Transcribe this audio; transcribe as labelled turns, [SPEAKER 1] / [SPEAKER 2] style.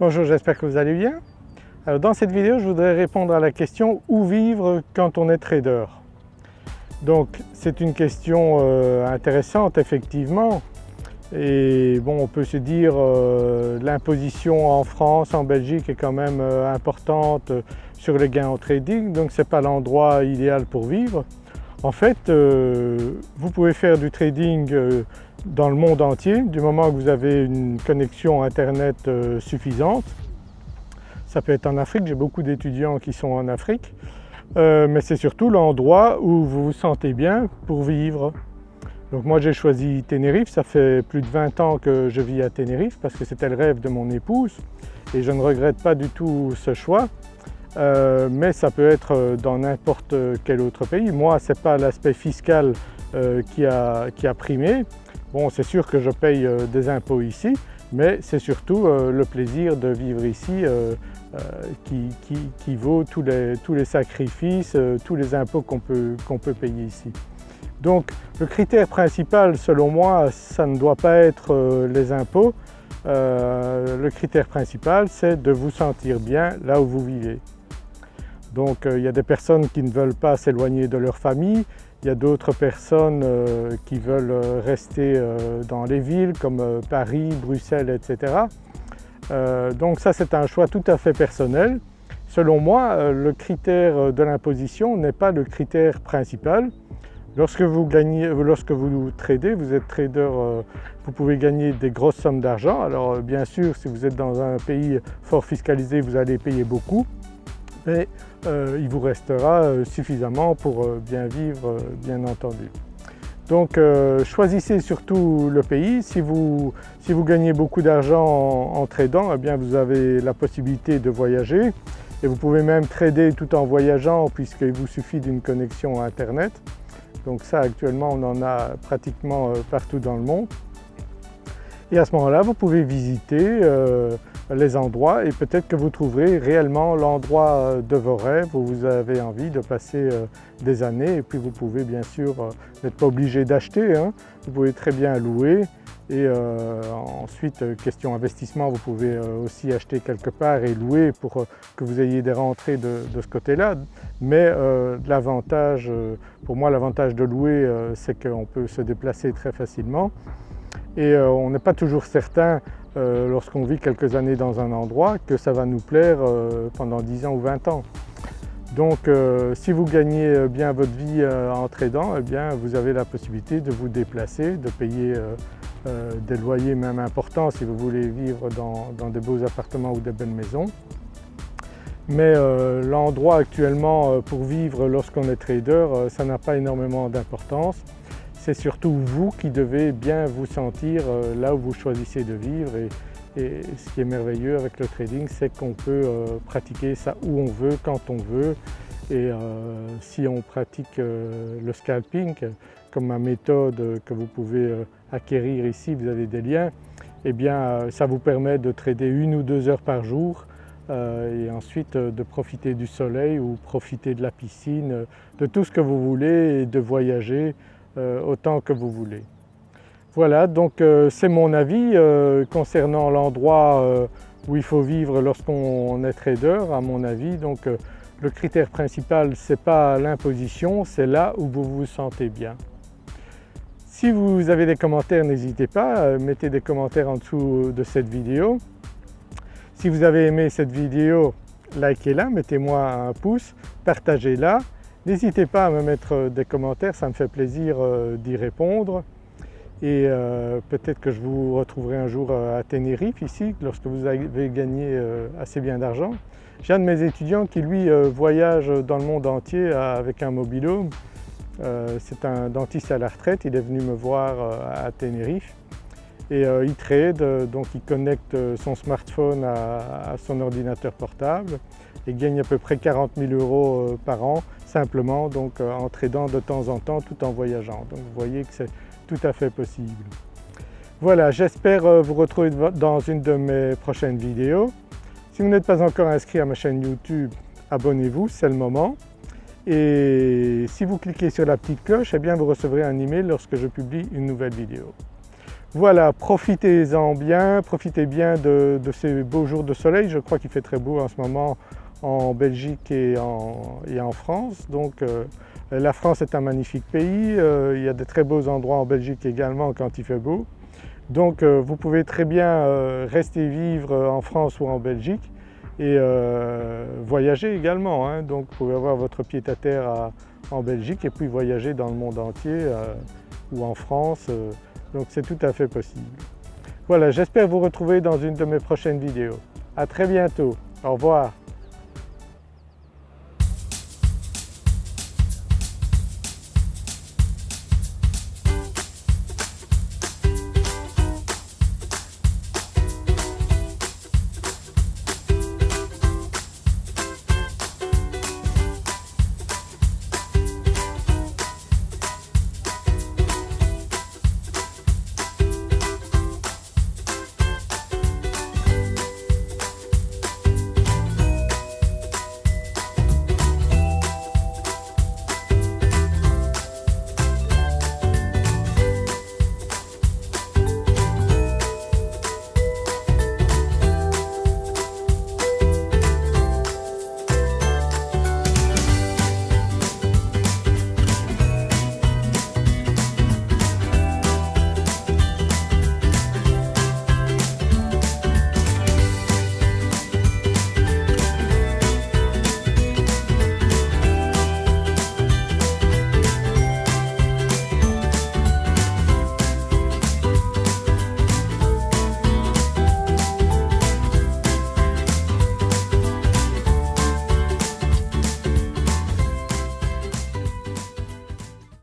[SPEAKER 1] Bonjour, j'espère que vous allez bien. Alors dans cette vidéo, je voudrais répondre à la question « Où vivre quand on est trader ?» Donc c'est une question euh, intéressante effectivement et bon on peut se dire euh, l'imposition en France, en Belgique est quand même euh, importante sur les gains en trading donc ce n'est pas l'endroit idéal pour vivre. En fait vous pouvez faire du trading dans le monde entier du moment que vous avez une connexion internet suffisante. Ça peut être en Afrique, j'ai beaucoup d'étudiants qui sont en Afrique euh, mais c'est surtout l'endroit où vous vous sentez bien pour vivre. Donc moi j'ai choisi Tenerife, ça fait plus de 20 ans que je vis à Tenerife parce que c'était le rêve de mon épouse et je ne regrette pas du tout ce choix. Euh, mais ça peut être dans n'importe quel autre pays. Moi ce n'est pas l'aspect fiscal euh, qui, a, qui, a, primé. Bon c'est sûr que je paye des impôts ici mais c'est surtout le plaisir de vivre ici euh, qui, vaut tous les, sacrifices, euh, tous les impôts qu'on peut, payer ici. Donc le critère principal selon moi, ça ne doit pas être euh, les impôts, le critère principal c'est de vous sentir bien là où vous vivez. Donc il y a des personnes qui ne veulent pas s'éloigner de leur famille, il y a d'autres personnes qui veulent rester dans les villes comme Paris, Bruxelles, etc. Euh, donc ça c'est un choix tout à fait personnel. Selon moi, euh, le critère de l'imposition n'est pas le critère principal. Lorsque vous, gagnez, lorsque vous tradez, vous êtes trader, euh, vous pouvez gagner des grosses sommes d'argent. Alors bien sûr, si vous êtes dans un pays fort fiscalisé, vous allez payer beaucoup, mais il vous restera suffisamment pour bien vivre, bien entendu. Donc euh, choisissez surtout le pays. Si vous, gagnez beaucoup d'argent en, tradant, eh bien vous avez la possibilité de voyager et vous pouvez même trader tout en voyageant puisqu'il vous suffit d'une connexion internet. Donc ça actuellement on en a pratiquement euh, partout dans le monde. Et à ce moment-là vous pouvez visiter euh, les endroits et peut-être que vous trouverez réellement l'endroit euh, de vos rêves où vous avez envie de passer euh, des années. Et puis vous pouvez bien sûr, euh, n'être pas obligé d'acheter, hein. vous pouvez très bien louer. Et ensuite question investissement vous pouvez aussi acheter quelque part et louer pour que vous ayez des rentrées de, ce côté-là. Mais l'avantage, pour moi l'avantage de louer c'est qu'on peut se déplacer très facilement et on n'est pas toujours certain euh, lorsqu'on vit quelques années dans un endroit que ça va nous plaire euh, pendant 10 ans ou 20 ans. Donc euh, si vous gagnez bien votre vie en tradant, eh bien, vous avez la possibilité de vous déplacer, de payer des loyers même importants si vous voulez vivre dans, dans des beaux appartements ou des belles maisons. Mais l'endroit actuellement pour vivre lorsqu'on est trader, ça n'a pas énormément d'importance c'est surtout vous qui devez bien vous sentir euh, là où vous choisissez de vivre. Et, ce qui est merveilleux avec le trading c'est qu'on peut euh, pratiquer ça où on veut, quand on veut. Et euh, si on pratique le scalping comme ma méthode que vous pouvez acquérir ici, vous avez des liens, eh bien ça vous permet de trader une ou deux heures par jour et ensuite de profiter du soleil ou profiter de la piscine, de tout ce que vous voulez et de voyager autant que vous voulez. Voilà donc euh, c'est mon avis euh, concernant l'endroit où il faut vivre lorsqu'on est trader à mon avis. Donc le critère principal ce n'est pas l'imposition, c'est là où vous vous sentez bien. Si vous avez des commentaires n'hésitez pas, mettez des commentaires en dessous de cette vidéo. Si vous avez aimé cette vidéo, likez-la, mettez-moi un pouce, partagez-la N'hésitez pas à me mettre des commentaires, ça me fait plaisir euh, d'y répondre et euh, peut-être que je vous retrouverai un jour euh, à Tenerife ici lorsque vous avez gagné assez bien d'argent. J'ai un de mes étudiants qui lui voyage dans le monde entier avec un mobilhome. C'est un dentiste à la retraite, il est venu me voir à Tenerife et il trade, donc il connecte son smartphone à, son ordinateur portable et gagne à peu près 40 000 euros par an simplement donc euh, en tradant de temps en temps tout en voyageant. Donc vous voyez que c'est tout à fait possible. Voilà, j'espère euh, vous retrouver dans une de mes prochaines vidéos. Si vous n'êtes pas encore inscrit à ma chaîne YouTube, abonnez-vous, c'est le moment. Et si vous cliquez sur la petite cloche, eh bien vous recevrez un email lorsque je publie une nouvelle vidéo. Voilà, profitez-en bien, profitez bien de, ces beaux jours de soleil. Je crois qu'il fait très beau en ce moment en Belgique et en, France. Donc euh, la France est un magnifique pays, euh, il y a de très beaux endroits en Belgique également quand il fait beau. Donc euh, vous pouvez très bien rester vivre en France ou en Belgique et voyager également. Hein. Donc vous pouvez avoir votre pied à terre en Belgique et puis voyager dans le monde entier ou en France donc c'est tout à fait possible. Voilà, j'espère vous retrouver dans une de mes prochaines vidéos. À très bientôt, au revoir.